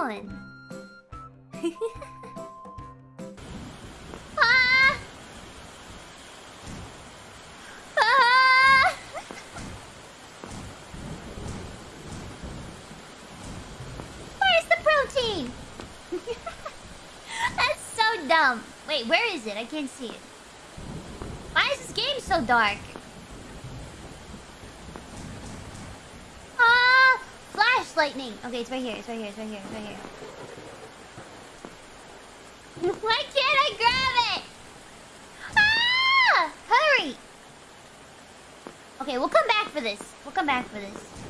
Where's the protein? That's so dumb. Wait, where is it? I can't see it. Why is this game so dark? Ah! Flash lightning. Okay, it's right here. It's right here. It's right here. It's right here. Why can't I grab it? Ah! Hurry! Okay, we'll come back for this. We'll come back for this.